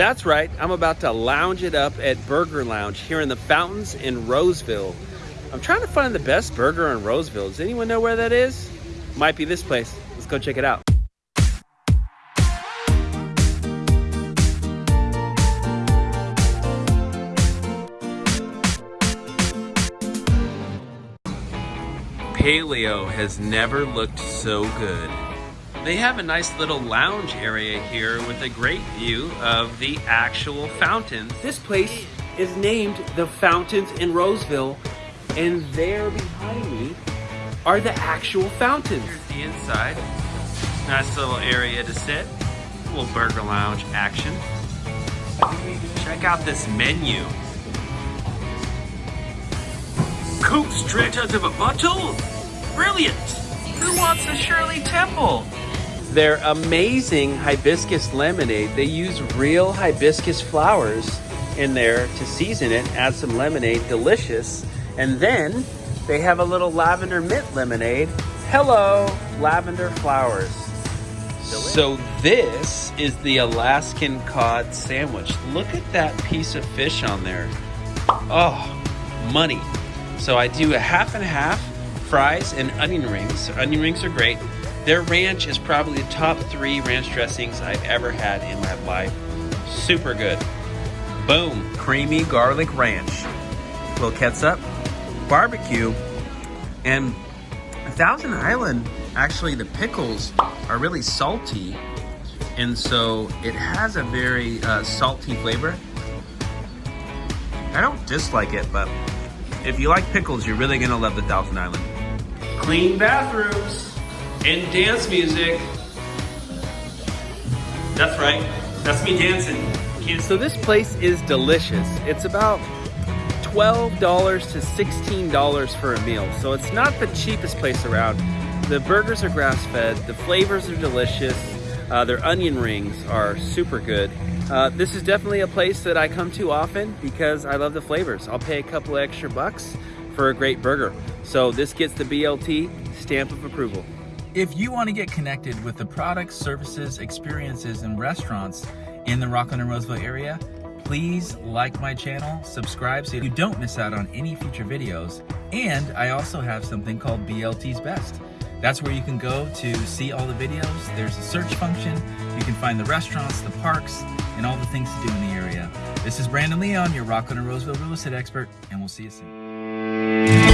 That's right, I'm about to lounge it up at Burger Lounge here in the Fountains in Roseville. I'm trying to find the best burger in Roseville. Does anyone know where that is? Might be this place. Let's go check it out. Paleo has never looked so good. They have a nice little lounge area here with a great view of the actual fountains. This place is named the Fountains in Roseville, and there behind me are the actual fountains. Here's the inside. Nice little area to sit. A little burger lounge action. Check out this menu. Coke straight out of a bottle? Brilliant! Who wants a Shirley Temple? Their amazing hibiscus lemonade, they use real hibiscus flowers in there to season it, add some lemonade, delicious. And then they have a little lavender mint lemonade. Hello, lavender flowers. So this is the Alaskan cod sandwich. Look at that piece of fish on there. Oh, money. So I do a half and half fries and onion rings. Onion rings are great. Their ranch is probably the top three ranch dressings I've ever had in my life. Super good. Boom, creamy garlic ranch. Little ketchup, barbecue, and Thousand Island, actually the pickles are really salty. And so it has a very uh, salty flavor. I don't dislike it, but if you like pickles, you're really gonna love the Thousand Island. Clean bathrooms and dance music. That's right, that's me dancing. So this place is delicious. It's about $12 to $16 for a meal. So it's not the cheapest place around. The burgers are grass-fed, the flavors are delicious, uh, their onion rings are super good. Uh, this is definitely a place that I come to often because I love the flavors. I'll pay a couple extra bucks for a great burger. So this gets the BLT stamp of approval. If you want to get connected with the products, services, experiences, and restaurants in the Rocklin and Roseville area, please like my channel, subscribe so you don't miss out on any future videos. And I also have something called BLT's Best. That's where you can go to see all the videos. There's a search function. You can find the restaurants, the parks, and all the things to do in the area. This is Brandon Leon, your Rocklin and Roseville real estate expert, and we'll see you soon.